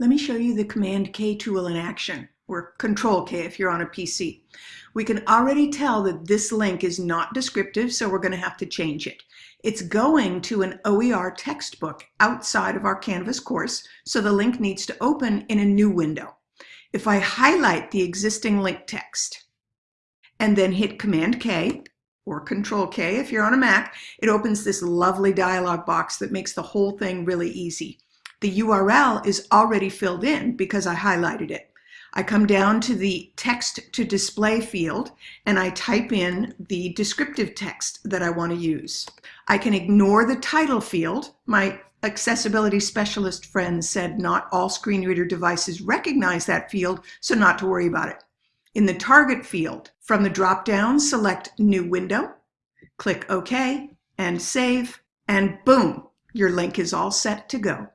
Let me show you the Command K tool in action, or Control K if you're on a PC. We can already tell that this link is not descriptive, so we're going to have to change it. It's going to an OER textbook outside of our Canvas course, so the link needs to open in a new window. If I highlight the existing link text and then hit Command K, or Control K if you're on a Mac, it opens this lovely dialog box that makes the whole thing really easy. The URL is already filled in because I highlighted it. I come down to the text to display field and I type in the descriptive text that I want to use. I can ignore the title field. My accessibility specialist friend said not all screen reader devices recognize that field, so not to worry about it. In the target field, from the drop-down, select New Window, click OK, and Save, and boom, your link is all set to go.